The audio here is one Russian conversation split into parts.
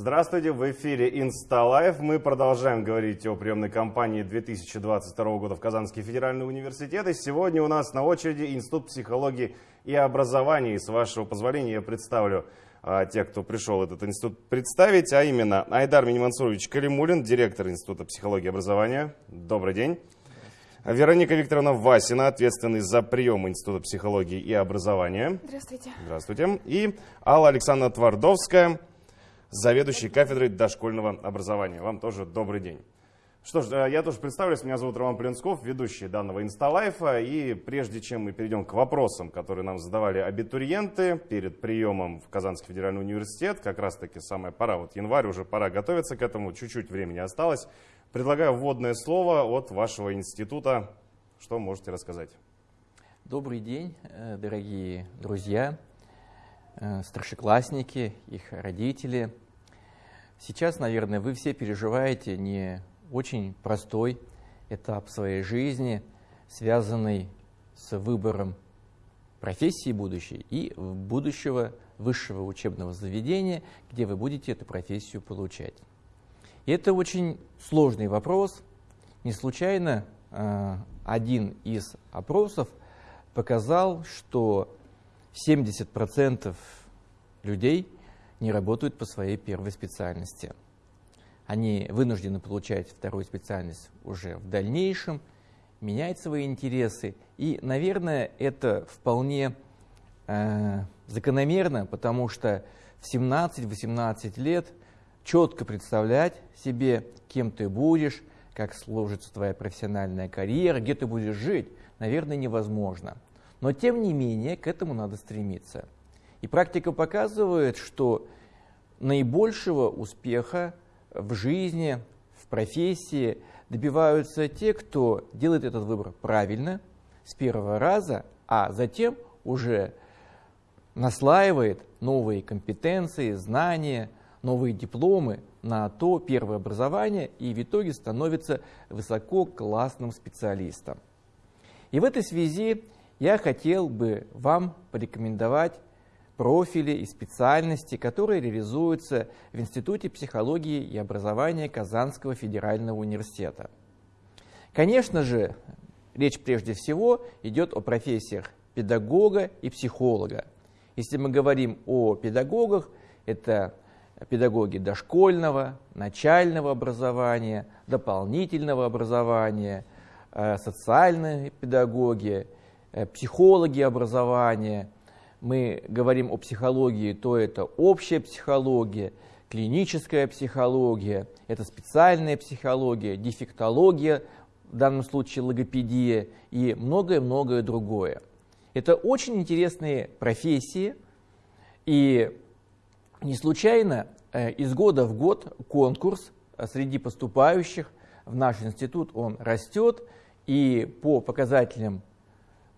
Здравствуйте, в эфире InstaLife. Мы продолжаем говорить о приемной кампании 2022 года в Казанский федеральный университет. И сегодня у нас на очереди Институт психологии и образования. И с вашего позволения я представлю а, тех, кто пришел этот институт представить, а именно Айдар Минимансурович Калимулин, директор Института психологии и образования. Добрый день. Вероника Викторовна Васина, ответственный за прием Института психологии и образования. Здравствуйте. Здравствуйте. И Алла Александровна Твардовская, заведующий кафедрой дошкольного образования. Вам тоже добрый день. Что ж, э, я тоже представлюсь. Меня зовут Роман Плинсков, ведущий данного инсталайфа. И прежде чем мы перейдем к вопросам, которые нам задавали абитуриенты перед приемом в Казанский федеральный университет, как раз таки самая пора, вот январь, уже пора готовиться к этому, чуть-чуть времени осталось. Предлагаю вводное слово от вашего института. Что можете рассказать? Добрый день, э, дорогие друзья, старшеклассники, их родители. Сейчас, наверное, вы все переживаете не очень простой этап своей жизни, связанный с выбором профессии будущей и будущего высшего учебного заведения, где вы будете эту профессию получать. И это очень сложный вопрос. Не случайно э, один из опросов показал, что 70% людей не работают по своей первой специальности – они вынуждены получать вторую специальность уже в дальнейшем, менять свои интересы. И, наверное, это вполне э, закономерно, потому что в 17-18 лет четко представлять себе, кем ты будешь, как сложится твоя профессиональная карьера, где ты будешь жить, наверное, невозможно. Но тем не менее к этому надо стремиться. И практика показывает, что наибольшего успеха в жизни, в профессии добиваются те, кто делает этот выбор правильно, с первого раза, а затем уже наслаивает новые компетенции, знания, новые дипломы на то первое образование и в итоге становится высококлассным специалистом. И в этой связи я хотел бы вам порекомендовать профили и специальности, которые реализуются в Институте психологии и образования Казанского федерального университета. Конечно же, речь прежде всего идет о профессиях педагога и психолога. Если мы говорим о педагогах, это педагоги дошкольного, начального образования, дополнительного образования, э, социальные педагоги, э, психологи образования – мы говорим о психологии, то это общая психология, клиническая психология, это специальная психология, дефектология, в данном случае логопедия и многое-многое другое. Это очень интересные профессии, и не случайно э, из года в год конкурс э, среди поступающих в наш институт, он растет, и по показателям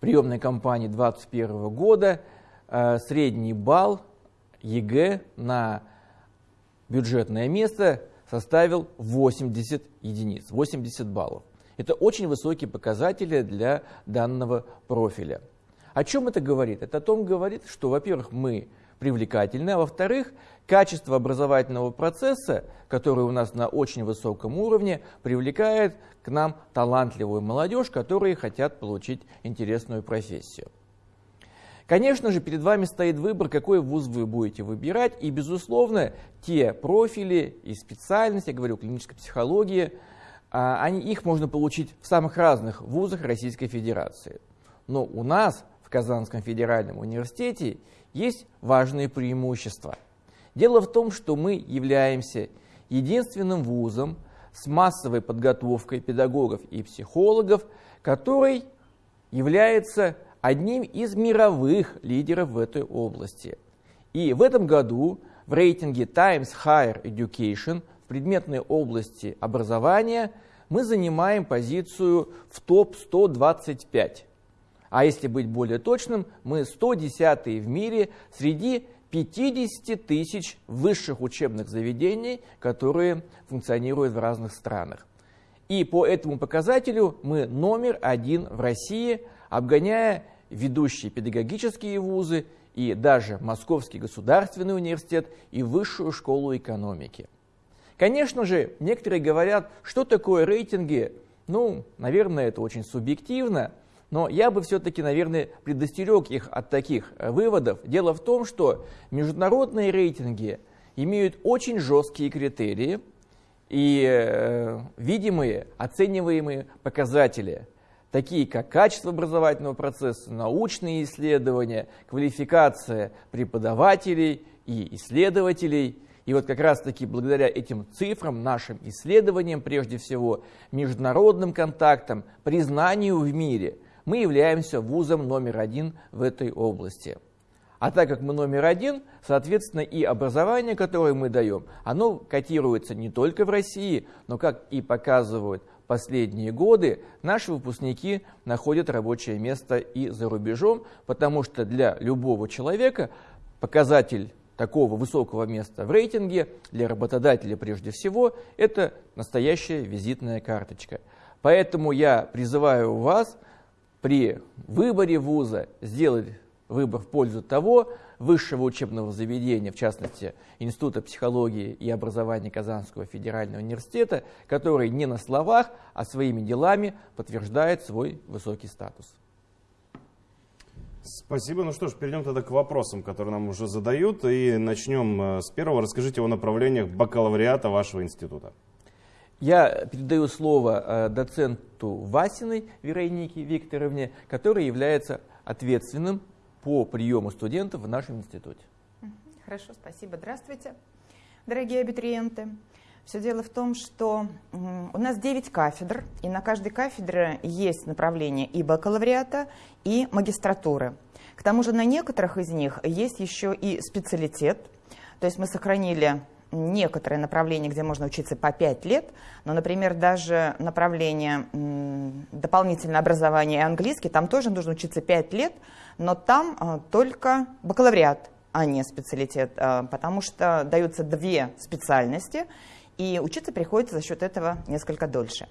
приемной кампании 2021 года Э, средний балл ЕГЭ на бюджетное место составил 80 единиц, 80 баллов. Это очень высокие показатели для данного профиля. О чем это говорит? Это о том говорит, что, во-первых, мы привлекательны, а во-вторых, качество образовательного процесса, который у нас на очень высоком уровне, привлекает к нам талантливую молодежь, которые хотят получить интересную профессию. Конечно же, перед вами стоит выбор, какой вуз вы будете выбирать, и, безусловно, те профили и специальности, я говорю, клинической психологии, а, они, их можно получить в самых разных вузах Российской Федерации. Но у нас в Казанском федеральном университете есть важные преимущества. Дело в том, что мы являемся единственным вузом с массовой подготовкой педагогов и психологов, который является одним из мировых лидеров в этой области. И в этом году в рейтинге Times Higher Education в предметной области образования мы занимаем позицию в топ-125. А если быть более точным, мы 110 в мире среди 50 тысяч высших учебных заведений, которые функционируют в разных странах. И по этому показателю мы номер один в России, обгоняя ведущие педагогические вузы и даже Московский государственный университет и Высшую школу экономики. Конечно же, некоторые говорят, что такое рейтинги. Ну, наверное, это очень субъективно, но я бы все-таки, наверное, предостерег их от таких э, выводов. Дело в том, что международные рейтинги имеют очень жесткие критерии и э, видимые, оцениваемые показатели, такие как качество образовательного процесса, научные исследования, квалификация преподавателей и исследователей – и вот как раз-таки благодаря этим цифрам, нашим исследованиям, прежде всего, международным контактам, признанию в мире, мы являемся вузом номер один в этой области. А так как мы номер один, соответственно, и образование, которое мы даем, оно котируется не только в России, но, как и показывают последние годы, наши выпускники находят рабочее место и за рубежом, потому что для любого человека показатель такого высокого места в рейтинге для работодателя прежде всего, это настоящая визитная карточка. Поэтому я призываю вас при выборе вуза сделать выбор в пользу того высшего учебного заведения, в частности Института психологии и образования Казанского федерального университета, который не на словах, а своими делами подтверждает свой высокий статус. Спасибо. Ну что ж, перейдем тогда к вопросам, которые нам уже задают. И начнем э, с первого. Расскажите о направлениях бакалавриата вашего института. Я передаю слово э, доценту Васиной Веронике Викторовне, которая является ответственным по приему студентов в нашем институте. Хорошо, спасибо. Здравствуйте, дорогие абитуриенты. Все дело в том, что у нас 9 кафедр, и на каждой кафедре есть направление и бакалавриата, и магистратуры. К тому же на некоторых из них есть еще и специалитет, то есть мы сохранили некоторые направления, где можно учиться по 5 лет, но, например, даже направление дополнительное образование и английский, там тоже нужно учиться 5 лет, но там а, только бакалавриат, а не специалитет, а, потому что даются две специальности, и учиться приходится за счет этого несколько дольше.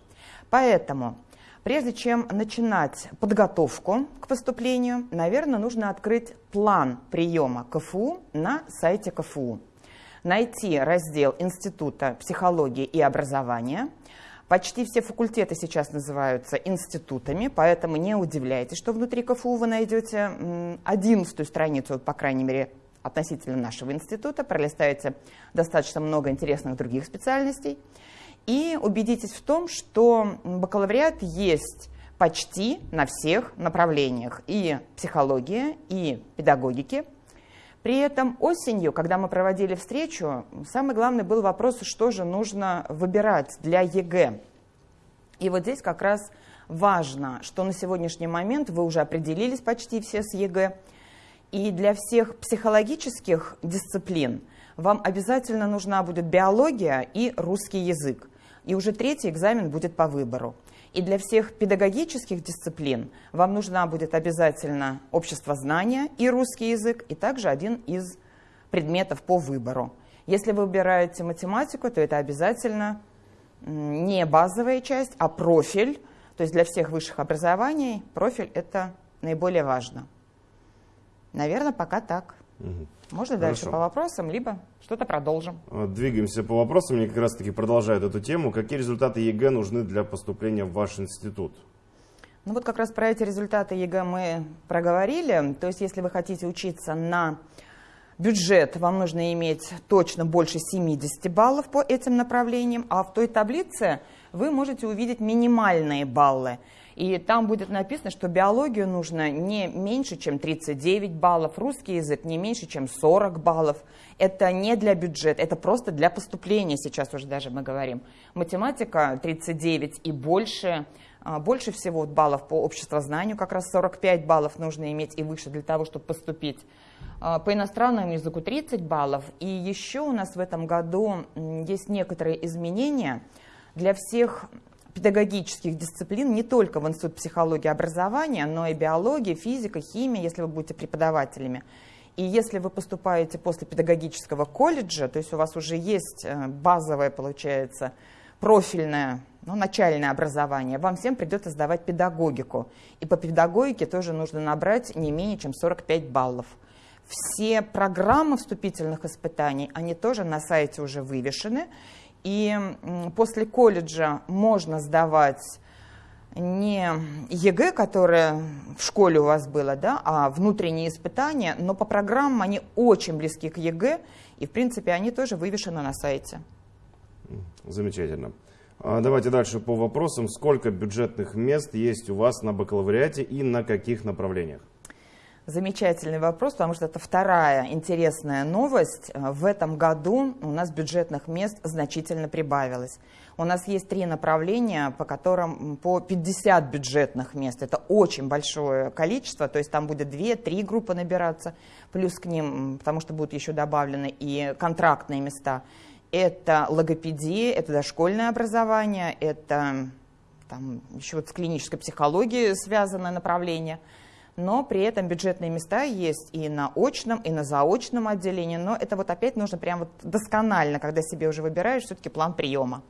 Поэтому, прежде чем начинать подготовку к поступлению, наверное, нужно открыть план приема КФУ на сайте КФУ. Найти раздел Института психологии и образования. Почти все факультеты сейчас называются институтами, поэтому не удивляйтесь, что внутри КФУ вы найдете одиннадцатую страницу, по крайней мере, относительно нашего института, пролистаете достаточно много интересных других специальностей и убедитесь в том, что бакалавриат есть почти на всех направлениях и психология, и педагогики. При этом осенью, когда мы проводили встречу, самый главный был вопрос, что же нужно выбирать для ЕГЭ. И вот здесь как раз важно, что на сегодняшний момент вы уже определились почти все с ЕГЭ, и для всех психологических дисциплин вам обязательно нужна будет биология и русский язык. И уже третий экзамен будет по выбору. И для всех педагогических дисциплин вам нужна будет обязательно общество знания и русский язык, и также один из предметов по выбору. Если вы выбираете математику, то это обязательно не базовая часть, а профиль. То есть для всех высших образований профиль – это наиболее важно. Наверное, пока так. Угу. Можно Хорошо. дальше по вопросам, либо что-то продолжим. А, двигаемся по вопросам. Мне как раз таки продолжают эту тему. Какие результаты ЕГЭ нужны для поступления в ваш институт? Ну вот как раз про эти результаты ЕГЭ мы проговорили. То есть если вы хотите учиться на бюджет, вам нужно иметь точно больше 70 баллов по этим направлениям, а в той таблице вы можете увидеть минимальные баллы. И там будет написано, что биологию нужно не меньше, чем 39 баллов, русский язык не меньше, чем 40 баллов. Это не для бюджета, это просто для поступления сейчас уже даже мы говорим. Математика 39 и больше, а, больше всего баллов по обществознанию, как раз 45 баллов нужно иметь и выше для того, чтобы поступить. А, по иностранному языку 30 баллов. И еще у нас в этом году есть некоторые изменения для всех педагогических дисциплин не только в Институт психологии и образования, но и биология, физика, химия, если вы будете преподавателями. И если вы поступаете после педагогического колледжа, то есть у вас уже есть э, базовое, получается, профильное, ну, начальное образование, вам всем придется сдавать педагогику. И по педагогике тоже нужно набрать не менее чем 45 баллов. Все программы вступительных испытаний, они тоже на сайте уже вывешены. И после колледжа можно сдавать не ЕГЭ, которое в школе у вас было, да, а внутренние испытания, но по программам они очень близки к ЕГЭ, и, в принципе, они тоже вывешены на сайте. Замечательно. А, давайте дальше по вопросам. Сколько бюджетных мест есть у вас на бакалавриате и на каких направлениях? Замечательный вопрос, потому что это вторая интересная новость. В этом году у нас бюджетных мест значительно прибавилось. У нас есть три направления, по которым по 50 бюджетных мест. Это очень большое количество, то есть там будет 2-3 группы набираться, плюс к ним, потому что будут еще добавлены и контрактные места. Это логопедия, это дошкольное образование, это там еще вот с клинической психологией связанное направление – но при этом бюджетные места есть и на очном, и на заочном отделении, но это вот опять нужно прям вот досконально, когда себе уже выбираешь все-таки план приема.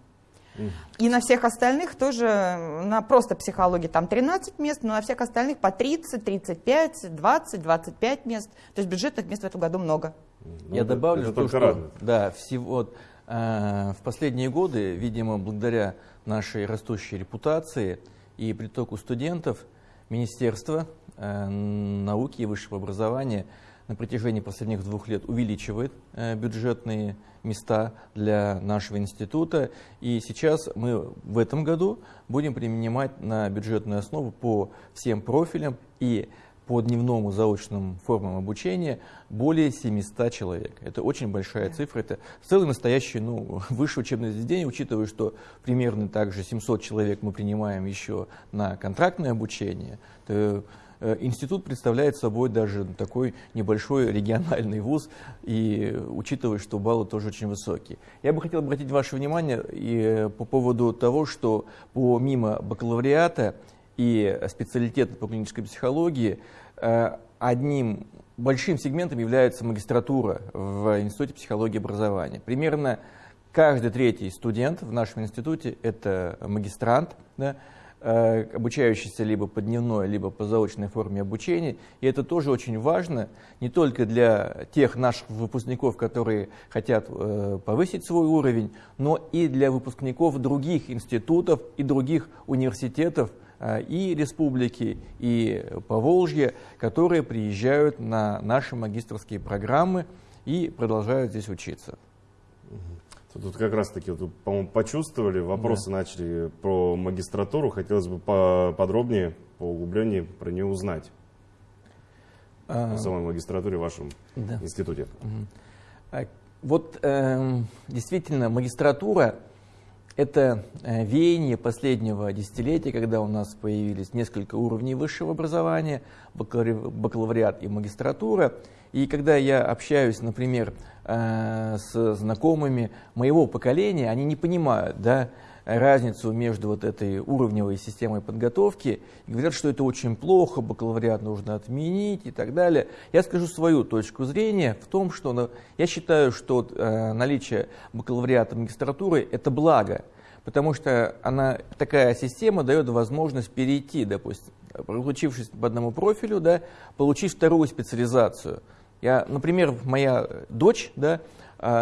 И на всех остальных тоже, на просто психологии там 13 мест, но на всех остальных по 30, 35, 20, 25 мест. То есть бюджетных мест в этом году много. Ну, Я добавлю, то, что радует. да, всего, э, в последние годы, видимо, благодаря нашей растущей репутации и притоку студентов, Министерство Э, науки и высшего образования на протяжении последних двух лет увеличивает э, бюджетные места для нашего института. И сейчас мы в этом году будем принимать на бюджетную основу по всем профилям и по дневному заочным формам обучения более 700 человек. Это очень большая цифра. Это целый настоящий ну, высшее учебное заведение, учитывая, что примерно также 700 человек мы принимаем еще на контрактное обучение. То Э, институт представляет собой даже такой небольшой региональный вуз, и учитывая, что баллы тоже очень высокие. Я бы хотел обратить ваше внимание и э, по поводу того, что помимо бакалавриата и специалитета по клинической психологии, э, одним большим сегментом является магистратура в Институте психологии и образования. Примерно каждый третий студент в нашем институте – это магистрант, да, Э, обучающийся либо по дневной, либо по заочной форме обучения. И это тоже очень важно не только для тех наших выпускников, которые хотят э, повысить свой уровень, но и для выпускников других институтов и других университетов и республики, и Поволжья, которые приезжают на наши магистрские программы и продолжают здесь учиться. Тут как раз таки, вот, по-моему, почувствовали, вопросы да. начали про магистратуру. Хотелось бы подробнее, по углублению про нее узнать. А, о самой магистратуре в вашем да. институте. Угу. Вот э, действительно магистратура это э, веяние последнего десятилетия, когда у нас появились несколько уровней высшего образования, бакалавриат и магистратура. И когда я общаюсь, например, э, с знакомыми моего поколения, они не понимают да, разницу между вот этой уровневой системой подготовки и говорят, что это очень плохо, бакалавриат нужно отменить и так далее. Я скажу свою точку зрения в том, что ну, я считаю, что э, наличие бакалавриата магистратуры – это благо, потому что она, такая система дает возможность перейти, допустим, получившись по одному профилю, да, получить вторую специализацию – я, например, моя дочь, да,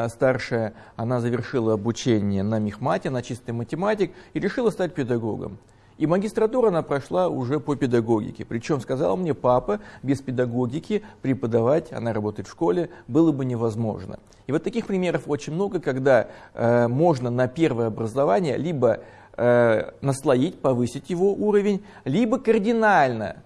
старшая, она завершила обучение на мехмате, на чистый математик и решила стать педагогом. И магистратуру она прошла уже по педагогике. Причем сказала мне, папа, без педагогики преподавать, она работает в школе, было бы невозможно. И вот таких примеров очень много, когда э, можно на первое образование либо э, наслоить, повысить его уровень, либо кардинально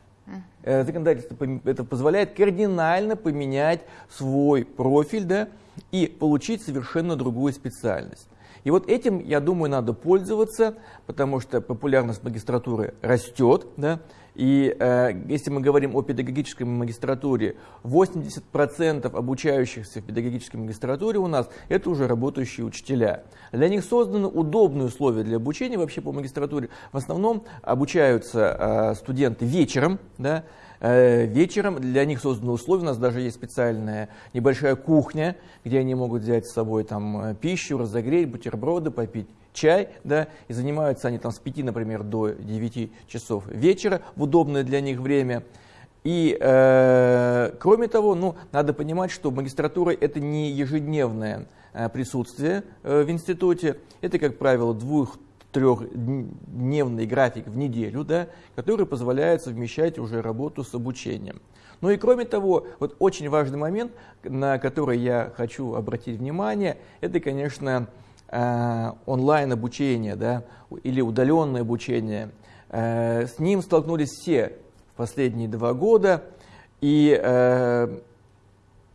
Э, законодательство это позволяет кардинально поменять свой профиль да, и получить совершенно другую специальность. И вот этим, я думаю, надо пользоваться, потому что популярность магистратуры растет. Да? И э, если мы говорим о педагогической магистратуре, 80% обучающихся в педагогической магистратуре у нас это уже работающие учителя. Для них созданы удобные условия для обучения вообще по магистратуре. В основном обучаются э, студенты вечером, да, вечером для них созданы условия, у нас даже есть специальная небольшая кухня, где они могут взять с собой там э, пищу, разогреть, бутерброды, попить чай, да, и занимаются они там с 5, например, до 9 часов вечера в удобное для них время. И э, кроме того, ну, надо понимать, что магистратура это не ежедневное э, присутствие э, в институте, это, как правило, двух трехдневный график в неделю, да, который позволяет совмещать уже работу с обучением. Ну и кроме того, вот очень важный момент, на который я хочу обратить внимание, это, конечно, э, онлайн обучение да, или удаленное обучение. Э, с ним столкнулись все последние два года. И, э,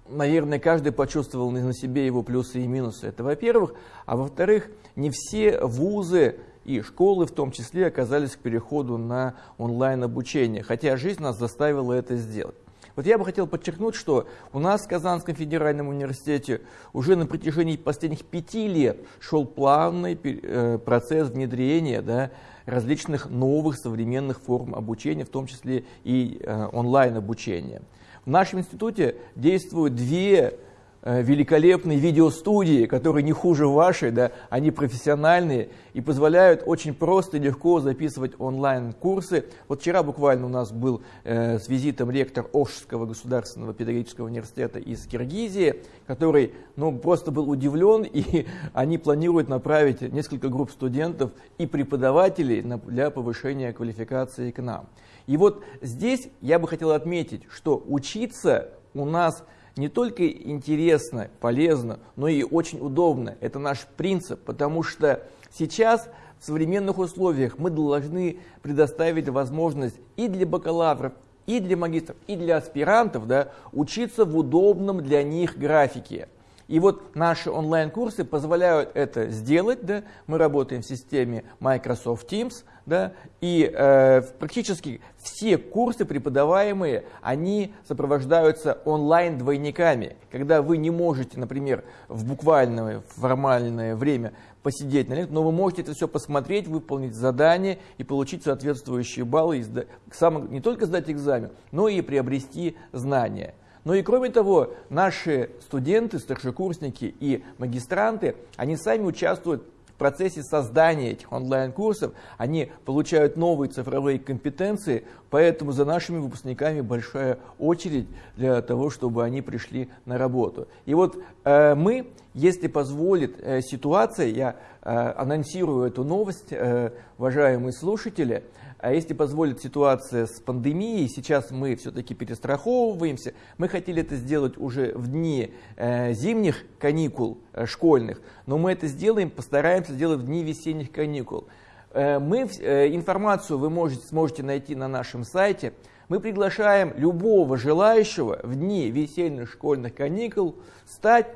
наверное, каждый почувствовал на себе его плюсы и минусы. Это во-первых. А во-вторых, не все вузы и школы в том числе оказались к переходу на онлайн-обучение, хотя жизнь нас заставила это сделать. Вот я бы хотел подчеркнуть, что у нас в Казанском федеральном университете уже на протяжении последних пяти лет шел плавный э, процесс внедрения да, различных новых современных форм обучения, в том числе и э, онлайн-обучения. В нашем институте действуют две Э, великолепные видеостудии, которые не хуже вашей, да, они профессиональные и позволяют очень просто и легко записывать онлайн-курсы. Вот вчера буквально у нас был э, с визитом ректор Ошского государственного педагогического университета из Киргизии, который ну, просто был удивлен, и они планируют направить несколько групп студентов и преподавателей на, для повышения квалификации к нам. И вот здесь я бы хотел отметить, что учиться у нас – не только интересно, полезно, но и очень удобно. Это наш принцип, потому что сейчас в современных условиях мы должны предоставить возможность и для бакалавров, и для магистров, и для аспирантов да, учиться в удобном для них графике. И вот наши онлайн-курсы позволяют это сделать. Да? Мы работаем в системе Microsoft Teams, да? и э, практически все курсы преподаваемые, они сопровождаются онлайн-двойниками. Когда вы не можете, например, в буквальное формальное время посидеть на лекции, но вы можете это все посмотреть, выполнить задание и получить соответствующие баллы, и сам, не только сдать экзамен, но и приобрести знания. Но и кроме того, наши студенты, старшекурсники и магистранты, они сами участвуют в процессе создания этих онлайн-курсов, они получают новые цифровые компетенции, поэтому за нашими выпускниками большая очередь для того, чтобы они пришли на работу. И вот э, мы, если позволит э, ситуация, я э, анонсирую эту новость, э, уважаемые слушатели, а если позволит ситуация с пандемией, сейчас мы все-таки перестраховываемся. Мы хотели это сделать уже в дни э, зимних каникул э, школьных, но мы это сделаем, постараемся сделать в дни весенних каникул. Э, мы, информацию вы можете, сможете найти на нашем сайте. Мы приглашаем любого желающего в дни весенних школьных каникул стать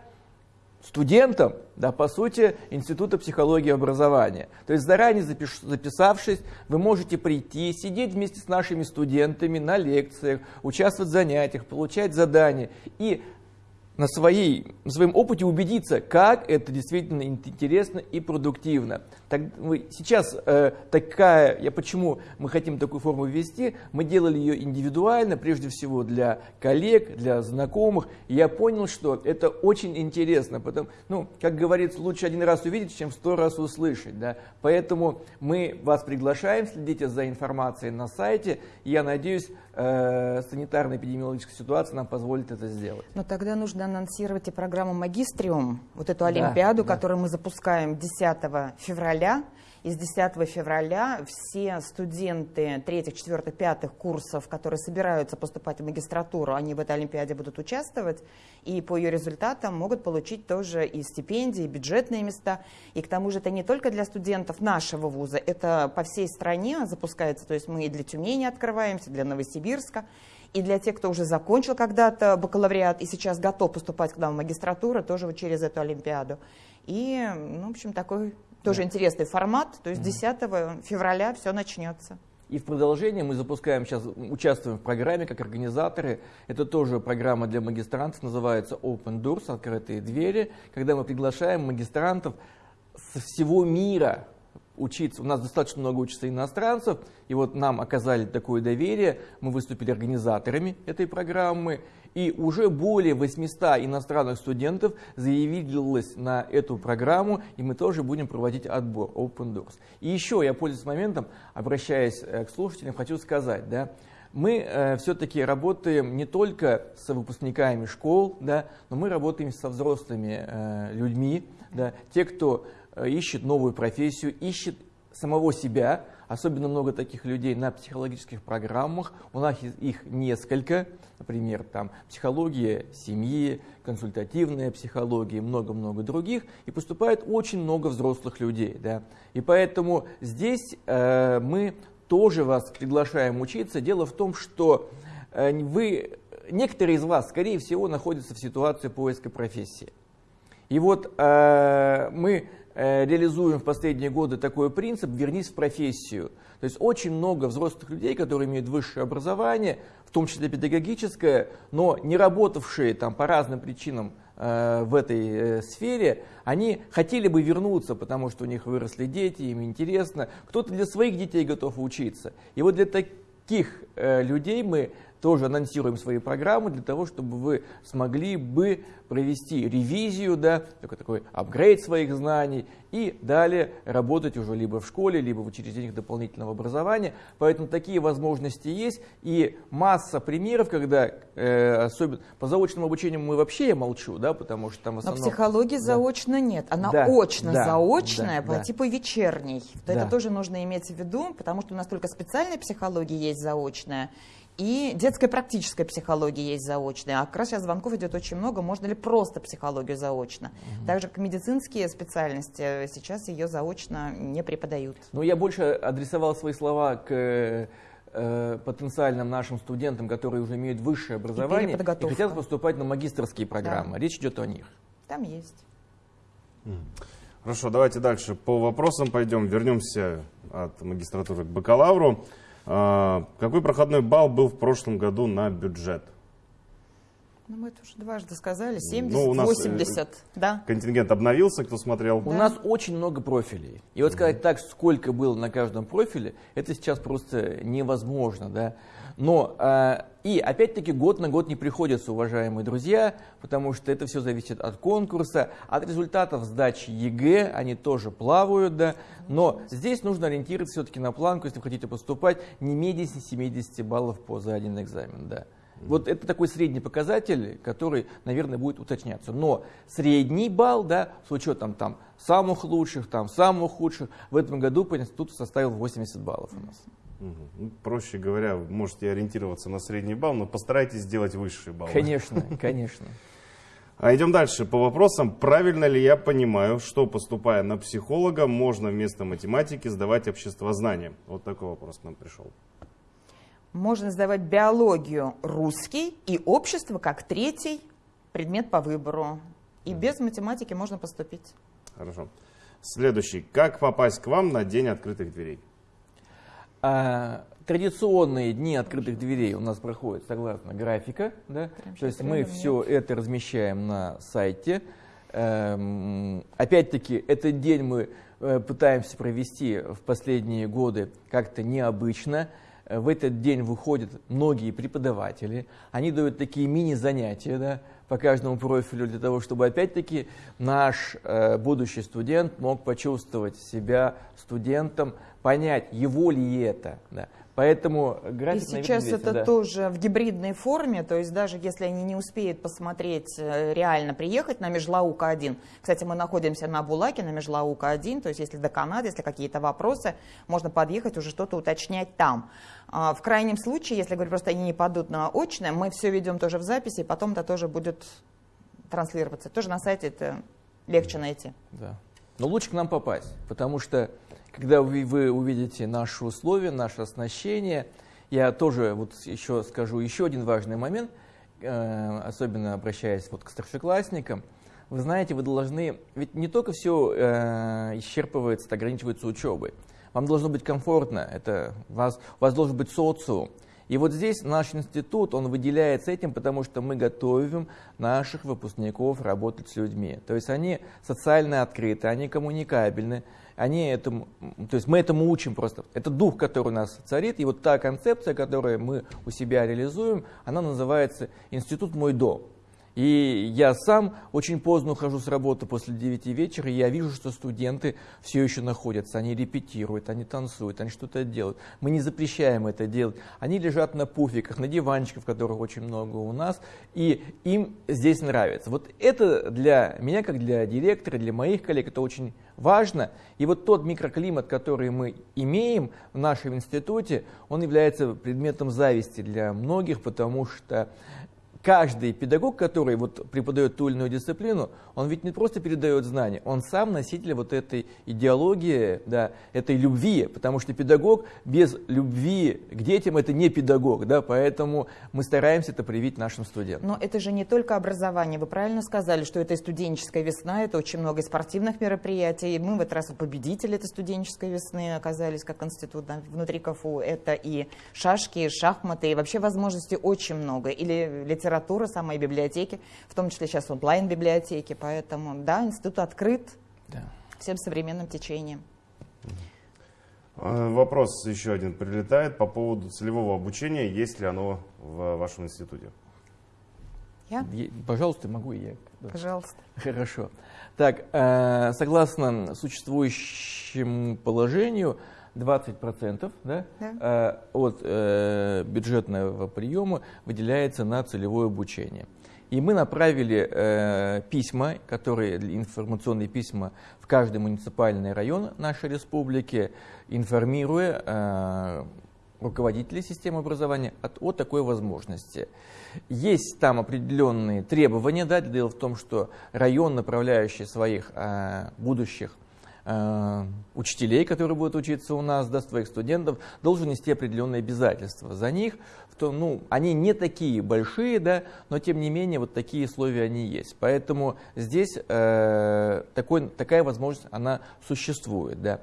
студентом, да, по сути, Института психологии и образования. То есть заранее запиш, записавшись, вы можете прийти, сидеть вместе с нашими студентами на лекциях, участвовать в занятиях, получать задания и на, своей, на своем опыте убедиться, как это действительно интересно и продуктивно. Так, сейчас э, такая, я почему мы хотим такую форму ввести, мы делали ее индивидуально, прежде всего для коллег, для знакомых, и я понял, что это очень интересно, потому, ну, как говорится, лучше один раз увидеть, чем сто раз услышать, да? поэтому мы вас приглашаем, следите за информацией на сайте, я надеюсь, э, санитарно-эпидемиологическая ситуация нам позволит это сделать. Но тогда нужно анонсировать и программу «Магистриум», вот эту олимпиаду, да, которую да. мы запускаем 10 февраля. И с 10 февраля все студенты третьих, четвертых, пятых курсов, которые собираются поступать в магистратуру, они в этой Олимпиаде будут участвовать, и по ее результатам могут получить тоже и стипендии, и бюджетные места. И к тому же это не только для студентов нашего вуза, это по всей стране запускается, то есть мы и для Тюмени открываемся, для Новосибирска, и для тех, кто уже закончил когда-то бакалавриат и сейчас готов поступать к нам в магистратуру, тоже вот через эту Олимпиаду. И, ну, в общем, такой тоже да. интересный формат, то есть 10 февраля все начнется. И в продолжение мы запускаем сейчас, участвуем в программе как организаторы. Это тоже программа для магистрантов, называется Open Doors, открытые двери, когда мы приглашаем магистрантов со всего мира учиться. У нас достаточно много учится иностранцев, и вот нам оказали такое доверие, мы выступили организаторами этой программы, и уже более 800 иностранных студентов заявилось на эту программу, и мы тоже будем проводить отбор Open Doors. И еще я, пользуясь моментом, обращаясь э, к слушателям, хочу сказать, да, мы э, все-таки работаем не только с выпускниками школ, да, но мы работаем со взрослыми э, людьми, да, те, кто э, ищет новую профессию, ищет самого себя, особенно много таких людей на психологических программах, у нас их несколько, например, там психология семьи, консультативная психология много-много других, и поступает очень много взрослых людей. Да. И поэтому здесь э, мы тоже вас приглашаем учиться. Дело в том, что э, вы, некоторые из вас, скорее всего, находятся в ситуации поиска профессии. И вот э, мы реализуем в последние годы такой принцип «вернись в профессию». То есть очень много взрослых людей, которые имеют высшее образование, в том числе педагогическое, но не работавшие там по разным причинам Э, в этой э, сфере, они хотели бы вернуться, потому что у них выросли дети, им интересно. Кто-то для своих детей готов учиться. И вот для таких э, людей мы тоже анонсируем свои программы для того, чтобы вы смогли бы провести ревизию, да, такой, такой апгрейд своих знаний и далее работать уже либо в школе, либо в учреждениях дополнительного образования. Поэтому такие возможности есть и масса примеров, когда, э, особенно по заочному обучению мы вообще я молчу, да, потому что там в основном... Но психологии да. заочно нет, она да, очно-заочная да, по да. типу вечерней. Да. Это тоже нужно иметь в виду, потому что у нас только специальная психология есть заочная, и детская практическая психология есть заочная. А как раз сейчас звонков идет очень много. Можно ли просто психологию заочно? Угу. Также к медицинские специальности сейчас ее заочно не преподают. Ну, я больше адресовал свои слова к э, потенциальным нашим студентам, которые уже имеют высшее образование и, и хотят поступать на магистрские программы. Да. Речь идет о них. Там есть. Хорошо, давайте дальше по вопросам пойдем. Вернемся от магистратуры к бакалавру. А, какой проходной балл был в прошлом году на бюджет? Ну, мы это уже дважды сказали, 70, ну, у нас 80, э, да. Контингент обновился, кто смотрел? У да. нас очень много профилей. И вот сказать так, сколько было на каждом профиле, это сейчас просто невозможно, да. Но э, и опять-таки год на год не приходится, уважаемые друзья, потому что это все зависит от конкурса, от результатов сдачи ЕГЭ, они тоже плавают, да. Но здесь нужно ориентироваться все-таки на планку, если вы хотите поступать, не менее 70 баллов по за один экзамен, да. Вот это такой средний показатель, который, наверное, будет уточняться. Но средний балл, да, с учетом там самых лучших, там самых худших, в этом году по институту составил 80 баллов у нас. Ну, проще говоря, вы можете ориентироваться на средний балл, но постарайтесь сделать высший балл. Конечно, конечно. А идем дальше по вопросам. Правильно ли я понимаю, что поступая на психолога, можно вместо математики сдавать обществознание? Вот такой вопрос к нам пришел. Можно сдавать биологию русский и общество как третий предмет по выбору. И без математики можно поступить. Хорошо. Следующий. Как попасть к вам на день открытых дверей? А, традиционные дни открытых дверей у нас проходят согласно графика. Да? То есть мы все это размещаем на сайте. Эм, опять-таки, этот день мы э, пытаемся провести в последние годы как-то необычно. В этот день выходят многие преподаватели, они дают такие мини-занятия да, по каждому профилю для того, чтобы опять-таки наш э, будущий студент мог почувствовать себя студентом, понять, его ли это. Да. Поэтому график И сейчас это да. тоже в гибридной форме, то есть даже если они не успеют посмотреть, э, реально приехать на Межлаука-1. Кстати, мы находимся на Булаке, на Межлаука-1, то есть если до Канады, если какие-то вопросы, можно подъехать, уже что-то уточнять там. А в крайнем случае, если, говорю, просто они не падут на очное, мы все ведем тоже в записи, и потом это тоже будет транслироваться. Тоже на сайте это легче найти. Да. Но лучше к нам попасть, потому что когда вы, вы увидите наши условия, наше оснащение, я тоже вот еще скажу еще один важный момент, э, особенно обращаясь вот к старшеклассникам. Вы знаете, вы должны, ведь не только все э, исчерпывается, ограничивается учебой. Вам должно быть комфортно, это, вас, у вас должен быть социум. И вот здесь наш институт, он выделяется этим, потому что мы готовим наших выпускников работать с людьми. То есть они социально открыты, они коммуникабельны, они этому, то есть мы этому учим просто. Это дух, который у нас царит, и вот та концепция, которую мы у себя реализуем, она называется «Институт мой дом». И я сам очень поздно ухожу с работы после 9 вечера, и я вижу, что студенты все еще находятся, они репетируют, они танцуют, они что-то делают. Мы не запрещаем это делать. Они лежат на пуфиках, на диванчиках, которых очень много у нас, и им здесь нравится. Вот это для меня, как для директора, для моих коллег, это очень важно. И вот тот микроклимат, который мы имеем в нашем институте, он является предметом зависти для многих, потому что каждый педагог, который вот преподает ту или иную дисциплину, он ведь не просто передает знания, он сам носитель вот этой идеологии, да, этой любви, потому что педагог без любви к детям это не педагог, да, поэтому мы стараемся это привить нашим студентам. Но это же не только образование, вы правильно сказали, что это и студенческая весна, это очень много спортивных мероприятий, мы в этот раз победители этой студенческой весны оказались как институт да, внутри КФУ, это и шашки, и шахматы, и вообще возможностей очень много, или литература литература, самые библиотеки, в том числе сейчас онлайн-библиотеки. Поэтому, да, институт открыт да. всем современным течением. А, вопрос еще один прилетает по поводу целевого обучения. Есть ли оно в вашем институте? Я? Пожалуйста, могу я. Пожалуйста. Хорошо. Так, э, согласно существующему положению, 20% да, да. Э, от э, бюджетного приема выделяется на целевое обучение. И мы направили э, письма, которые информационные письма в каждый муниципальный район нашей республики, информируя э, руководителей системы образования от, о такой возможности. Есть там определенные требования. Да, дело в том, что район, направляющий своих э, будущих учителей, которые будут учиться у нас, да, своих студентов, должен нести определенные обязательства за них. То, ну, они не такие большие, да, но тем не менее вот такие условия они есть. Поэтому здесь э, такой, такая возможность, она существует. Да.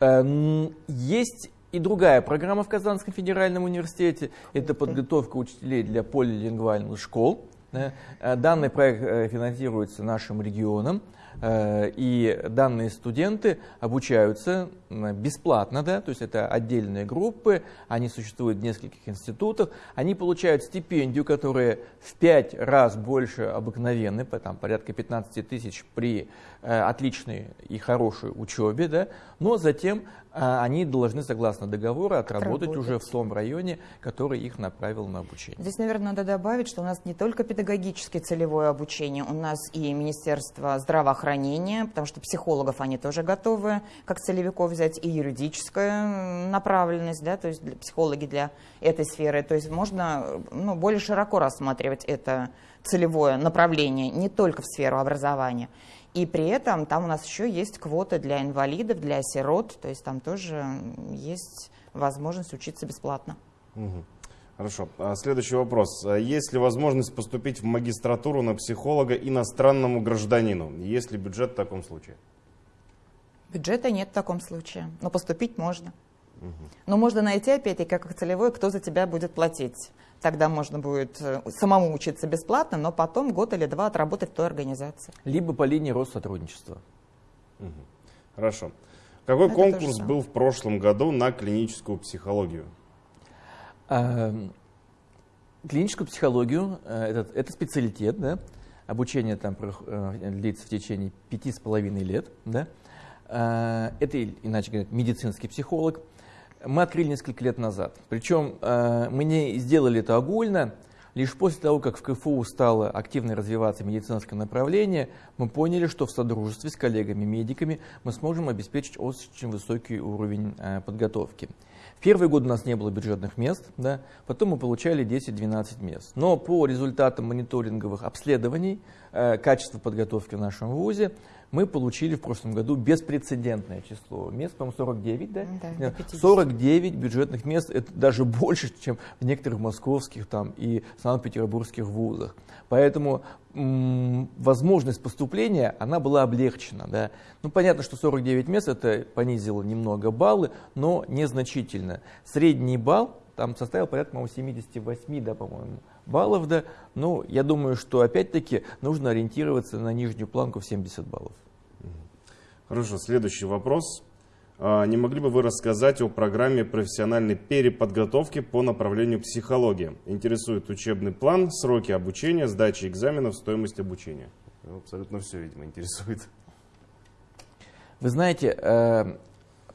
Э, есть и другая программа в Казанском федеральном университете, это подготовка учителей для полилингвальных школ. Э, данный проект э, финансируется нашим регионом. Э, и данные студенты обучаются бесплатно, да, то есть это отдельные группы, они существуют в нескольких институтах, они получают стипендию, которая в пять раз больше обыкновенной, там, порядка 15 тысяч при э, отличной и хорошей учебе, да, но затем они должны, согласно договору, отработать, отработать уже в том районе, который их направил на обучение. Здесь, наверное, надо добавить, что у нас не только педагогическое целевое обучение, у нас и Министерство здравоохранения, потому что психологов они тоже готовы, как целевиков взять и юридическая направленность, да, то есть для психологи для этой сферы. То есть можно ну, более широко рассматривать это целевое направление не только в сферу образования. И при этом там у нас еще есть квоты для инвалидов, для сирот, то есть там тоже есть возможность учиться бесплатно. Угу. Хорошо. А следующий вопрос. А есть ли возможность поступить в магистратуру на психолога иностранному гражданину? Есть ли бюджет в таком случае? Бюджета нет в таком случае, но поступить можно. Угу. Но можно найти опять-таки как целевой, кто за тебя будет платить. Тогда можно будет э, самому учиться бесплатно, но потом год или два отработать в той организации. Либо по линии Россотрудничества. Угу. Хорошо. Какой Это конкурс был в прошлом году на клиническую психологию? А, клиническую психологию э, это, это специалитет, да? обучение там э, длится в течение пяти с половиной лет. Да? Это, иначе говоря, медицинский психолог. Мы открыли несколько лет назад. Причем э, мы не сделали это огульно. Лишь после того, как в КФУ стало активно развиваться медицинское направление, мы поняли, что в содружестве с коллегами-медиками мы сможем обеспечить очень высокий уровень э, подготовки. В первый год у нас не было бюджетных мест, да, потом мы получали 10-12 мест. Но по результатам мониторинговых обследований э, качества подготовки в нашем ВУЗе мы получили в прошлом году беспрецедентное число мест, по-моему, 49, да? да 49 бюджетных мест, это даже больше, чем в некоторых московских там, и санкт-петербургских вузах. Поэтому возможность поступления, она была облегчена. Да? Ну, понятно, что 49 мест, это понизило немного баллы, но незначительно. Средний балл там составил порядка, по-моему, 78, да, по-моему, баллов, да. Ну, я думаю, что опять-таки нужно ориентироваться на нижнюю планку в 70 баллов. Хорошо, следующий вопрос. А, не могли бы вы рассказать о программе профессиональной переподготовки по направлению психология? Интересует учебный план, сроки обучения, сдачи экзаменов, стоимость обучения. Абсолютно все, видимо, интересует. Вы знаете, э,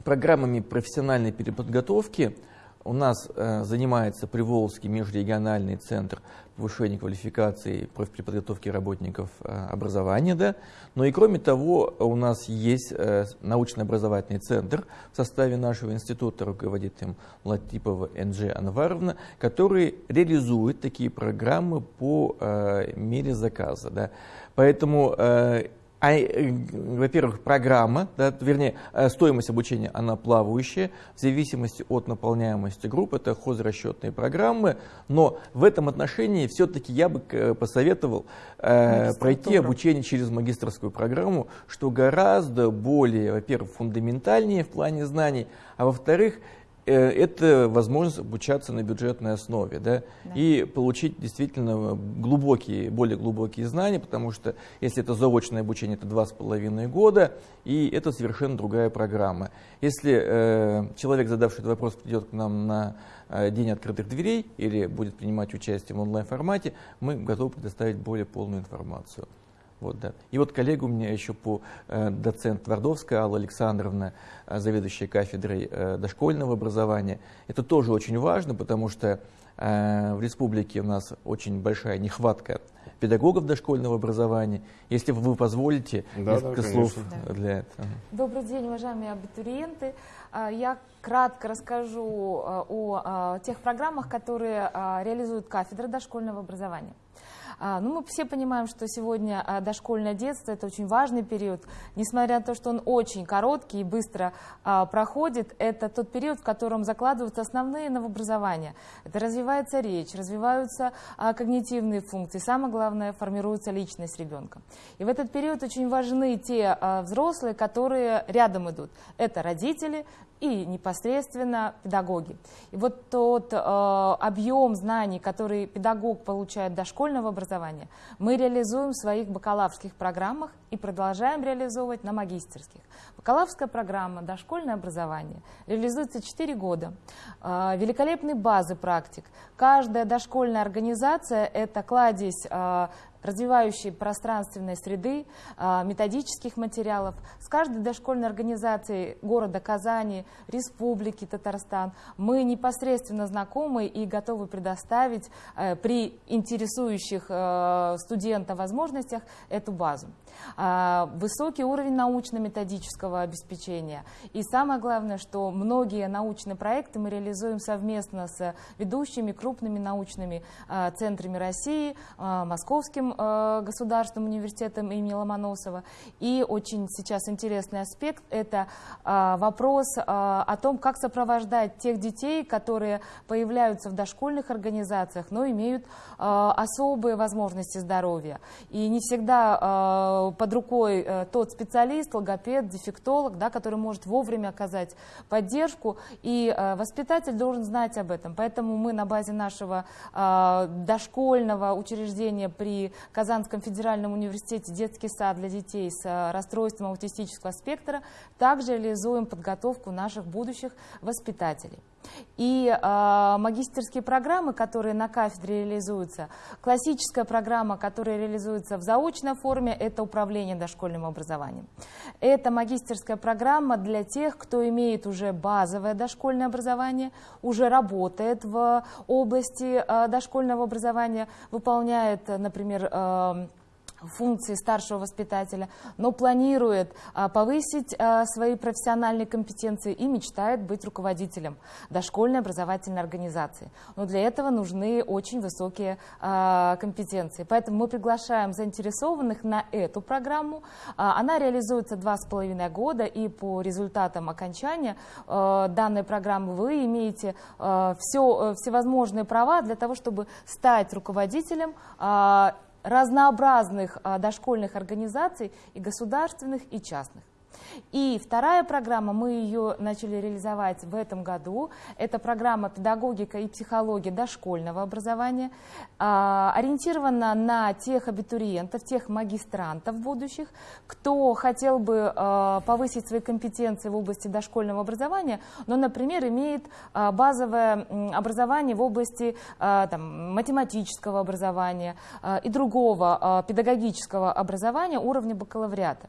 программами профессиональной переподготовки у нас э, занимается Приволжский межрегиональный центр повышения квалификации профпреподготовки работников э, образования. Да? Но и кроме того, у нас есть э, научно-образовательный центр в составе нашего института, руководит им Латипова Энджи Анваровна, который реализует такие программы по э, мере заказа. Да? Поэтому э, а, э, во-первых, программа, да, вернее, э, стоимость обучения, она плавающая, в зависимости от наполняемости групп, это хозрасчетные программы, но в этом отношении все-таки я бы посоветовал э, пройти обучение через магистрскую программу, что гораздо более, во-первых, фундаментальнее в плане знаний, а во-вторых, Э, это возможность обучаться на бюджетной основе да, да. и получить действительно глубокие, более глубокие знания, потому что если это заочное обучение, это два с половиной года, и это совершенно другая программа. Если э, человек, задавший этот вопрос, придет к нам на э, день открытых дверей или будет принимать участие в онлайн-формате, мы готовы предоставить более полную информацию. Вот, да. И вот коллега у меня еще по э, доцент Твардовская Алла Александровна, э, заведующая кафедрой э, дошкольного образования. Это тоже очень важно, потому что э, в республике у нас очень большая нехватка педагогов дошкольного образования. Если вы позволите, да, несколько да, слов да. для этого. Добрый день, уважаемые абитуриенты. А, я кратко расскажу э, о тех программах, которые реализует кафедра дошкольного образования. А, ну, мы все понимаем, что сегодня а, дошкольное детство – это очень важный период. Несмотря на то, что он очень короткий и быстро а, проходит, это тот период, в котором закладываются основные новообразования. Это развивается речь, развиваются когнитивные функции, самое главное – формируется личность ребенка. И в этот период очень важны те взрослые, которые рядом идут. Это родители, и непосредственно педагоги. И вот тот э, объем знаний, который педагог получает дошкольного образования, мы реализуем в своих бакалаврских программах и продолжаем реализовывать на магистерских. Бакалаврская программа «Дошкольное образование» реализуется 4 года. Э, великолепные базы практик. Каждая дошкольная организация – это кладезь э, развивающей пространственной среды, а, методических материалов. С каждой дошкольной организацией города Казани, Республики Татарстан мы непосредственно знакомы и готовы предоставить э, при интересующих э, студента возможностях эту базу. А, высокий уровень научно-методического обеспечения. И самое главное, что многие научные проекты мы реализуем совместно с ведущими крупными научными а, центрами России, Московским э, государственным университетом имени Ломоносова. И очень сейчас интересный аспект – это вопрос о том, как сопровождать тех детей, которые появляются в дошкольных организациях, но имеют особые возможности здоровья. И не всегда под рукой э, тот специалист, логопед, дефектолог, да, который может вовремя оказать поддержку, и э, воспитатель должен знать об этом. Поэтому мы на базе нашего э, дошкольного учреждения при Казанском федеральном университете детский сад для детей с э, расстройством аутистического спектра, также реализуем подготовку наших будущих воспитателей. И э, магистерские программы, которые на кафедре реализуются, классическая программа, которая реализуется в заочной форме, это управление дошкольным образованием. Это магистерская программа для тех, кто имеет уже базовое дошкольное образование, уже работает в области э, дошкольного образования, выполняет, например, э, функции старшего воспитателя, но планирует а, повысить а, свои профессиональные компетенции и мечтает быть руководителем дошкольной образовательной организации. Но для этого нужны очень высокие а, компетенции. Поэтому мы приглашаем заинтересованных на эту программу. Она реализуется два с половиной года, и по результатам окончания данной программы вы имеете все, всевозможные права для того, чтобы стать руководителем разнообразных а, дошкольных организаций и государственных, и частных. И вторая программа, мы ее начали реализовать в этом году. Это программа «Педагогика и психология дошкольного образования». А, ориентирована на тех абитуриентов, тех магистрантов будущих, кто хотел бы а, повысить свои компетенции в области дошкольного образования, но, например, имеет а, базовое образование в области там, математического образования и другого педагогического образования уровня бакалавриата.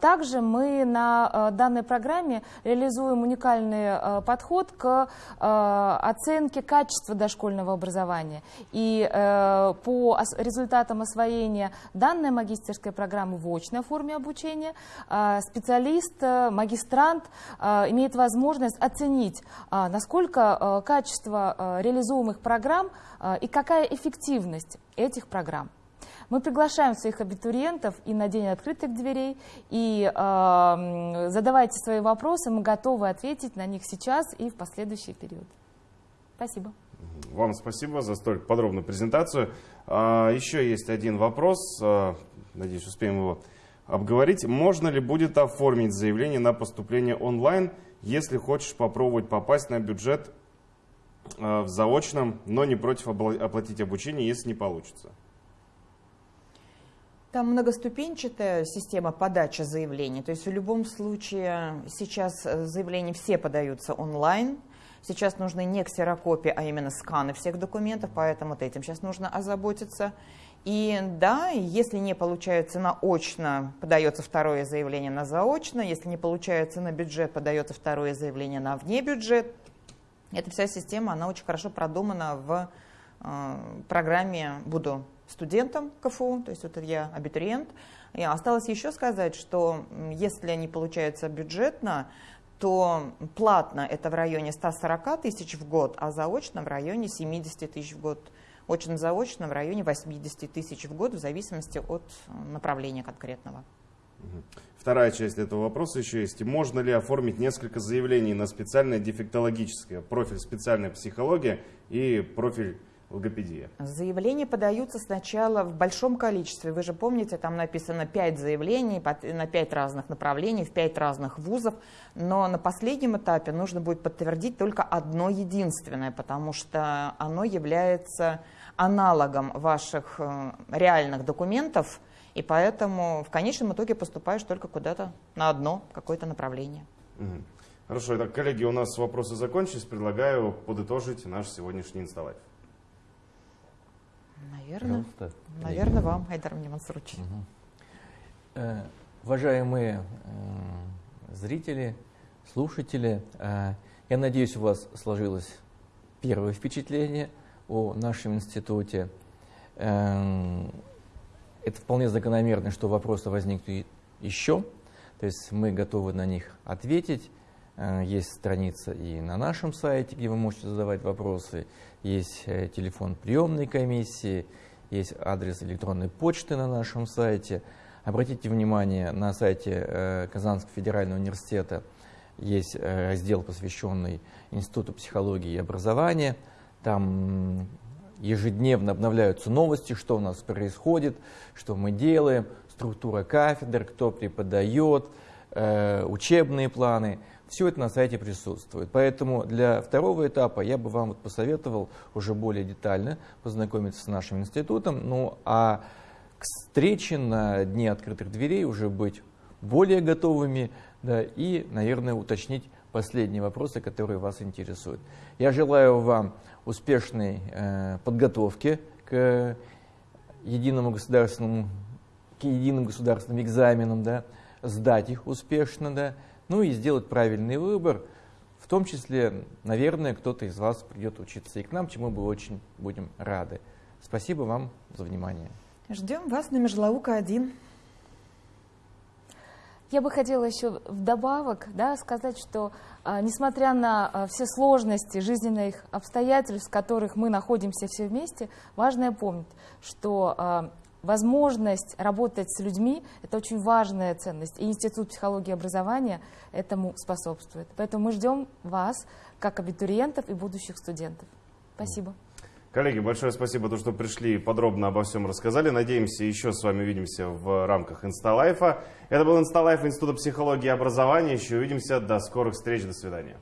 Также мы на данной программе реализуем уникальный подход к оценке качества дошкольного образования. И Э, по результатам освоения данной магистерской программы в очной форме обучения специалист, э, магистрант имеет возможность оценить, насколько качество реализуемых программ и какая эффективность этих программ. Мы приглашаем своих абитуриентов и на день открытых дверей, и э, задавайте свои вопросы, мы готовы ответить на них сейчас и в последующий период. Спасибо. Вам спасибо за столь подробную презентацию. А, еще есть один вопрос, а, надеюсь, успеем его обговорить. Можно ли будет оформить заявление на поступление онлайн, если хочешь попробовать попасть на бюджет а, в заочном, но не против оплатить обучение, если не получится? Там многоступенчатая система подачи заявлений. То есть в любом случае сейчас э, заявления все подаются онлайн. Сейчас нужны не ксерокопии, а именно сканы всех документов, поэтому вот этим сейчас нужно озаботиться. И да, если не получается на очно, подается второе заявление на заочно, если не получается на бюджет, подается второе заявление на вне бюджет. Эта вся система, она очень хорошо продумана в э, программе «Буду студентом КФУ», то есть вот я абитуриент. И осталось еще сказать, что если не получается бюджетно, то платно это в районе 140 тысяч в год, а заочно в районе 70 тысяч в год. Очно-заочно в районе 80 тысяч в год в зависимости от направления конкретного. Вторая часть этого вопроса еще есть. Можно ли оформить несколько заявлений на специальное дефектологическое, профиль специальная психология и профиль логопедия? Заявления подаются сначала в большом количестве. Вы же помните, там написано 5 заявлений на 5 разных направлений, в 5 разных вузов. Но на последнем этапе нужно будет подтвердить только одно единственное, потому что оно является аналогом ваших э, реальных документов, и поэтому в конечном итоге поступаешь только куда-то на одно какое-то направление. Хорошо, итак, коллеги, у нас вопросы закончились. Предлагаю подытожить наш сегодняшний инсталайф. Наверное, наверное вам, Айдар Мансурович. Угу. Э, уважаемые э, зрители, слушатели, э, я надеюсь, у вас сложилось первое впечатление о нашем институте. Э, это вполне закономерно, что вопросы возникнут еще, то есть мы готовы на них ответить. Э, есть страница и на нашем сайте, где вы можете задавать вопросы, есть э, телефон приемной комиссии, есть адрес электронной почты на нашем сайте. Обратите внимание, на сайте э, Казанского федерального университета есть раздел, посвященный Институту психологии и образования. Там ежедневно обновляются новости, что у нас происходит, что мы делаем, структура кафедр, кто преподает, учебные планы – все это на сайте присутствует. Поэтому для второго этапа я бы вам вот посоветовал уже более детально познакомиться с нашим институтом. Ну а к встрече на Дне открытых дверей уже быть более готовыми да, и, наверное, уточнить последние вопросы, которые вас интересуют. Я желаю вам успешной э, подготовки к единому государственному, к единым государственным экзаменам, да, сдать их успешно, да, ну и сделать правильный выбор. В том числе, наверное, кто-то из вас придет учиться и к нам, чему мы очень будем рады. Спасибо вам за внимание. Ждем вас на Межлаука-1. Я бы хотела еще вдобавок да, сказать, что а, несмотря на а, все сложности жизненных обстоятельств, в которых мы находимся все вместе, важно помнить, что а, возможность работать с людьми – это очень важная ценность, и Институт психологии и образования этому способствует. Поэтому мы ждем вас, как абитуриентов и будущих студентов. Спасибо. Коллеги, большое спасибо, то, что пришли и подробно обо всем рассказали. Надеемся, еще с вами увидимся в рамках Инсталайфа. Это был Инсталайф Института психологии и образования. Еще увидимся. До скорых встреч. До свидания.